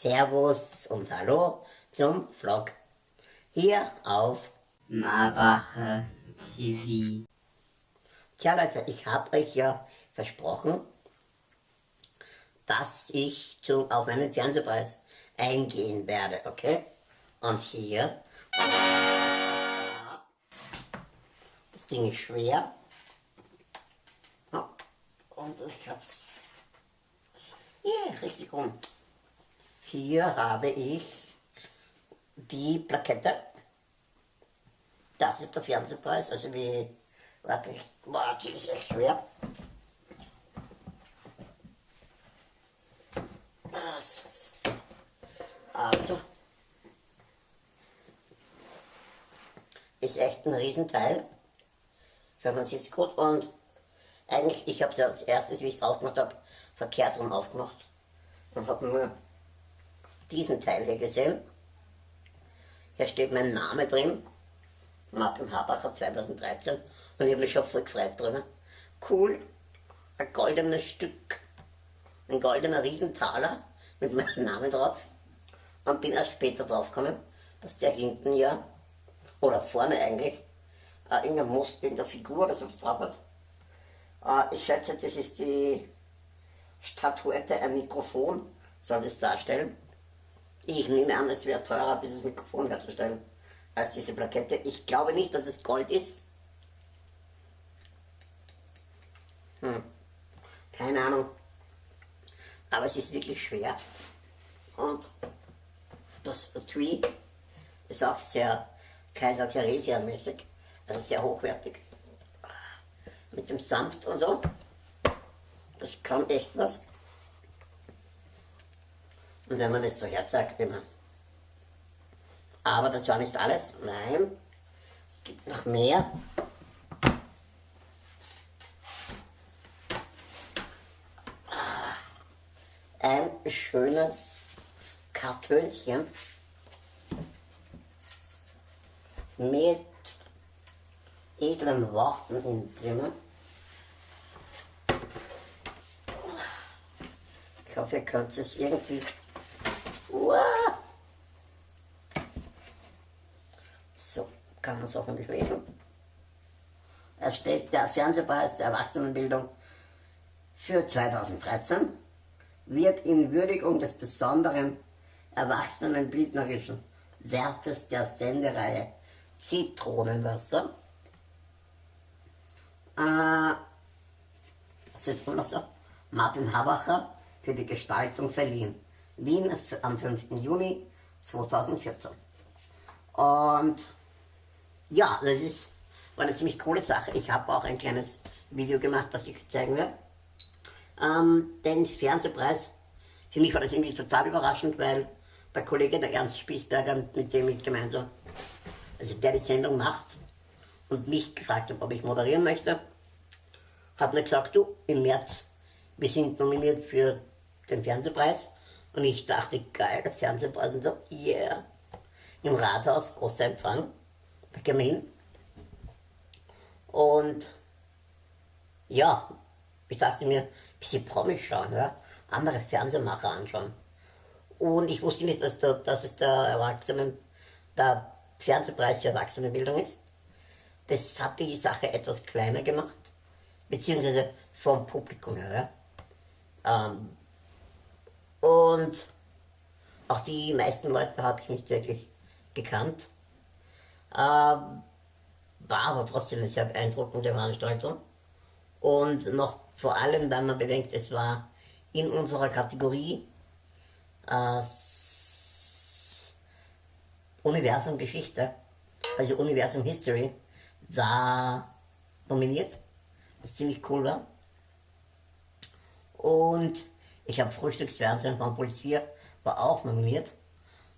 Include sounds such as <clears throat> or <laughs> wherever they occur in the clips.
Servus und Hallo zum Vlog. Hier auf Marbacher TV. Tja Leute, ich habe euch ja versprochen, dass ich zu, auf einen Fernsehpreis eingehen werde, okay? Und hier, das Ding ist schwer. Und ich hab's, yeah, richtig rum. Hier habe ich die Plakette. Das ist der Fernsehpreis, also wie, warte, ich, die ist echt schwer. Also, ist echt ein Riesenteil. So, man sieht es gut und eigentlich, ich habe es ja als erstes, wie ich es aufgemacht habe, verkehrt rum aufgemacht und habe nur diesen Teil hier gesehen. Hier steht mein Name drin, Martin Habacher 2013 und ich habe mich schon voll gefreut drüber. Cool, ein goldenes Stück, ein goldener Riesentaler mit meinem Namen drauf und bin erst später draufgekommen, dass der hinten ja, oder vorne eigentlich, äh, in der Most, in der Figur oder so was drauf hat. Äh, ich schätze, das ist die Statuette, ein Mikrofon soll das darstellen. Ich nehme an, es wäre teurer, dieses Mikrofon herzustellen, als diese Plakette. Ich glaube nicht, dass es Gold ist. Hm. Keine Ahnung. Aber es ist wirklich schwer. Und das Tree ist auch sehr Kaiser Theresia mäßig. Also sehr hochwertig. Mit dem Samt und so. Das kann echt was. Und wenn man das so herzagt, immer. Aber das war nicht alles. Nein, es gibt noch mehr. Ein schönes Kartönchen mit edlen Worten in drinnen. Ich hoffe, ihr könnt es irgendwie so, kann man es hoffentlich lesen. Er stellt der Fernsehpreis der Erwachsenenbildung für 2013 wird in Würdigung des besonderen erwachsenenbildnerischen Wertes der Sendereihe Zitronenwasser äh, so? Martin Habacher für die Gestaltung verliehen. Wien am 5. Juni 2014. Und ja, das ist, war eine ziemlich coole Sache. Ich habe auch ein kleines Video gemacht, das ich zeigen werde. Ähm, den Fernsehpreis, für mich war das irgendwie total überraschend, weil der Kollege, der Ernst Spießberger, mit dem ich gemeinsam, also der die Sendung macht und mich gefragt hat, ob ich moderieren möchte, hat mir gesagt, du, im März, wir sind nominiert für den Fernsehpreis und ich dachte, geil, der Fernsehpreis und so, yeah. Im Rathaus, großer Empfang, der Kamin. Und ja, ich dachte mir, ein bisschen Promis schauen, ja? andere Fernsehmacher anschauen. Und ich wusste nicht, dass, der, dass es der Erwachsenen, der Fernsehpreis für Erwachsenenbildung ist. Das hat die Sache etwas kleiner gemacht, beziehungsweise vom Publikum her. Ja? Ähm, und auch die meisten Leute habe ich nicht wirklich gekannt. Ähm, war aber trotzdem eine sehr beeindruckende Veranstaltung. Und noch vor allem, wenn man bedenkt, es war in unserer Kategorie äh, Universum Geschichte, also Universum History, war nominiert, was ziemlich cool war. Und ich habe Frühstücksfernsehen von Puls 4, war auch nominiert.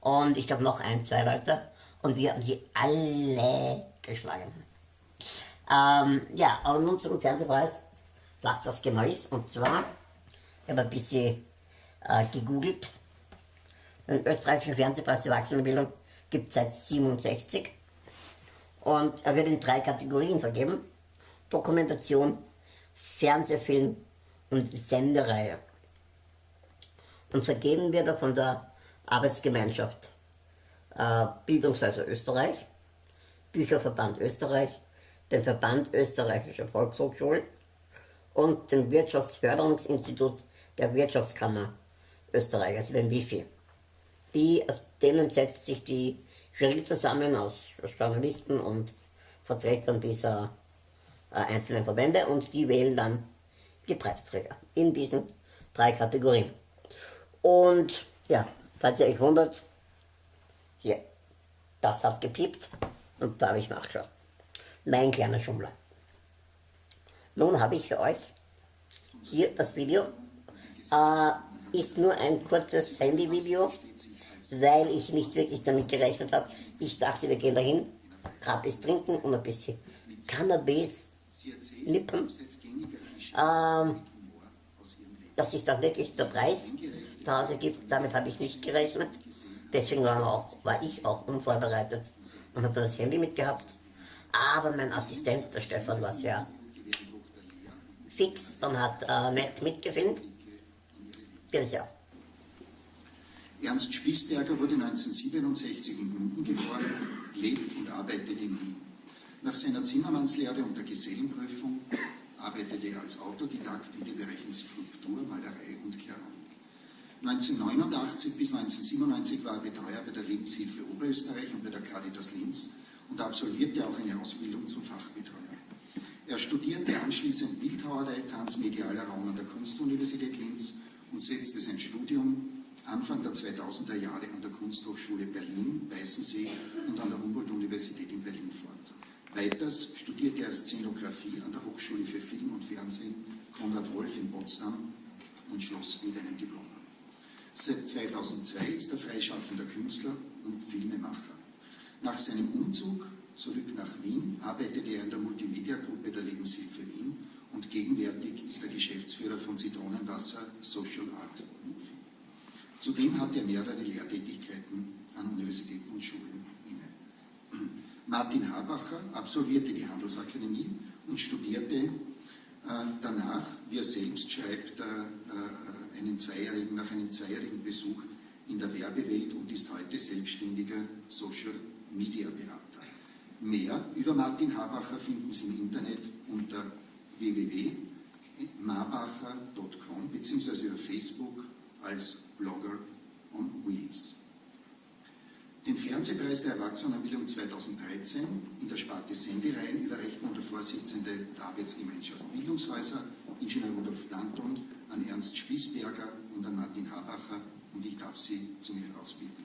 Und ich glaube noch ein, zwei Leute. Und wir haben sie alle geschlagen. Ähm, ja, aber nun zum Fernsehpreis, was das genau ist. Und zwar, ich habe ein bisschen äh, gegoogelt. Den österreichischen Fernsehpreis der Erwachsenenbildung gibt es seit 67. Und er wird in drei Kategorien vergeben. Dokumentation, Fernsehfilm und Sendereihe. Und vergeben wird er von der Arbeitsgemeinschaft äh, Bildungshäuser Österreich, Bücherverband Österreich, den Verband österreichischer Volkshochschulen und dem Wirtschaftsförderungsinstitut der Wirtschaftskammer Österreich, also den WIFI. Die, aus denen setzt sich die Jury zusammen aus Journalisten und Vertretern dieser äh, einzelnen Verbände und die wählen dann die Preisträger in diesen drei Kategorien. Und ja, falls ihr euch wundert, hier, das hat gepiept und da habe ich nachgeschaut. Mein kleiner Schummler. Nun habe ich für euch hier das Video. Äh, ist nur ein kurzes Handyvideo, weil ich nicht wirklich damit gerechnet habe. Ich dachte, wir gehen dahin, gratis trinken und ein bisschen Cannabis, Lippen. Ähm, dass sich dann wirklich der Preis Hause gibt, damit habe ich nicht gerechnet. Deswegen war, auch, war ich auch unvorbereitet und habe das Handy mitgehabt. Aber mein Assistent, der Stefan, war sehr fix und hat äh, nett mitgefilmt. Bitte sehr. Ernst Spießberger wurde 1967 in Gmunden geboren, lebt und arbeitet in Wien. Nach seiner Zimmermannslehre und der Gesellenprüfung arbeitete er als Autodidakt in den Bereichen Skulptur, Malerei und Keramik. 1989 bis 1997 war er Betreuer bei der Lebenshilfe Oberösterreich und bei der Caritas Linz und absolvierte auch eine Ausbildung zum Fachbetreuer. Er studierte anschließend Bildhauerei, Transmedialer Raum an der Kunstuniversität Linz und setzte sein Studium Anfang der 2000er Jahre an der Kunsthochschule Berlin, Weißensee und an der Humboldt-Universität in Berlin fort. Weiters studierte er Szenografie an der Hochschule für Film und Fernsehen Konrad Wolf in Potsdam und schloss mit einem Diplom. Seit 2002 ist er freischaffender Künstler und Filmemacher. Nach seinem Umzug zurück nach Wien arbeitete er in der Multimedia-Gruppe der Lebenshilfe Wien und gegenwärtig ist er Geschäftsführer von Zitronenwasser Social Art Movie. Zudem hat er mehrere Lehrtätigkeiten an Universitäten und Schulen inne. <clears throat> Martin Habacher absolvierte die Handelsakademie und studierte äh, danach, wie er selbst schreibt, äh, äh einen zweijährigen, nach einem zweijährigen Besuch in der Werbewelt und ist heute selbstständiger Social Media Berater. Mehr über Martin Habacher finden Sie im Internet unter www.marbacher.com bzw. über Facebook als Blogger on Wheels. Den Fernsehpreis der Erwachsenenbildung 2013 in der Sparte Sendereien überreicht nun der Vorsitzende der Arbeitsgemeinschaft Bildungshäuser, Ingenieur Rudolf Danton, an Ernst Spießberger und an Martin Habacher und ich darf Sie zu mir herausbitten.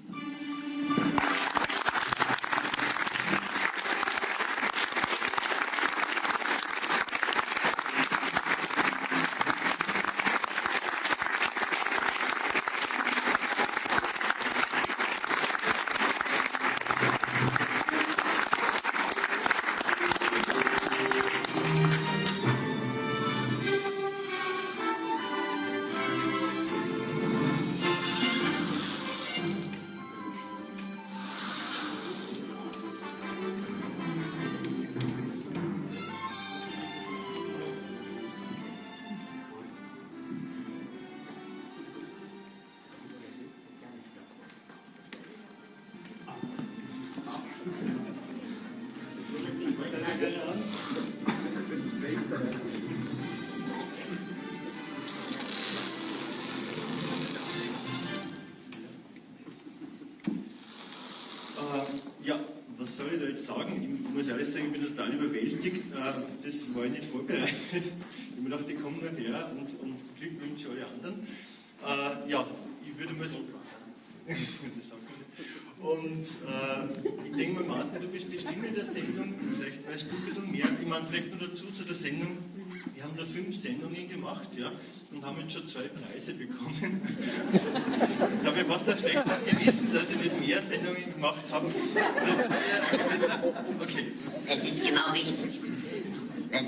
Das war ich nicht vorbereitet. Ich mir gedacht, ich komme nachher und, und Glückwünsche alle anderen. Äh, ja, ich würde mal <laughs> sagen, und äh, ich denke mal, Martin, du bist bestimmt in der Sendung, vielleicht weißt du ein bisschen mehr. Ich meine, vielleicht noch dazu zu der Sendung. Wir haben da fünf Sendungen gemacht ja, und haben jetzt schon zwei Preise bekommen. Jetzt habe ich fast ein schlechtes Gewissen, dass ich nicht mehr Sendungen gemacht habe. Okay. Es ist genau richtig das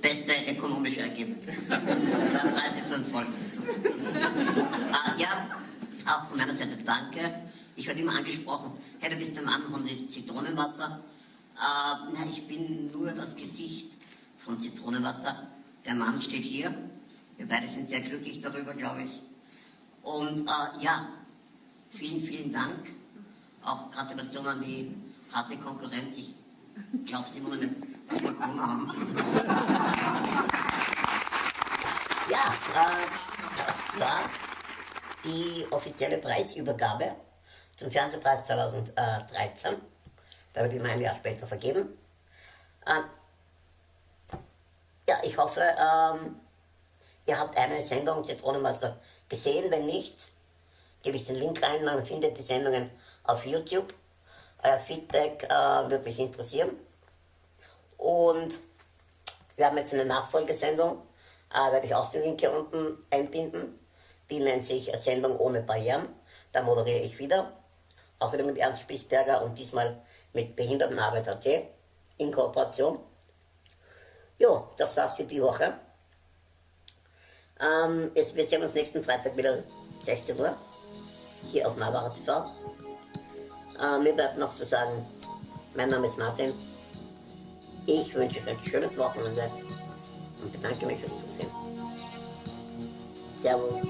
beste ökonomische Ergebnis. Zwei Preise, fünf Folgen. äh, ja, auch von meiner Seite danke. Ich werde immer angesprochen, hey, du bist der Mann von Zitronenwasser. Äh, nein, ich bin nur das Gesicht von Zitronenwasser. Der Mann steht hier. Wir beide sind sehr glücklich darüber, glaube ich. Und äh, ja, vielen, vielen Dank. Auch Gratulation an die harte Konkurrenz. Ich glaube es immer nicht, dass wir gewonnen haben. <laughs> ja, äh, das war die offizielle Preisübergabe zum Fernsehpreis 2013. Da wird immer ein Jahr später vergeben. Ähm, ja, ich hoffe, ähm, ihr habt eine Sendung Zitronenwasser gesehen. Wenn nicht, gebe ich den Link rein, man findet die Sendungen auf YouTube. Euer Feedback äh, würde mich interessieren. Und wir haben jetzt eine Nachfolgesendung, äh, werde ich auch den Link hier unten einbinden. Die nennt sich Sendung ohne Barrieren. Da moderiere ich wieder. Auch wieder mit Ernst Spießberger und diesmal mit Behindertenarbeit.at in Kooperation. Ja, das war's für die Woche. Ähm, jetzt, wir sehen uns nächsten Freitag wieder 16 Uhr hier auf Navaja TV. Äh, mir bleibt noch zu sagen, mein Name ist Martin. Ich wünsche euch ein schönes Wochenende und bedanke mich fürs Zusehen. Servus.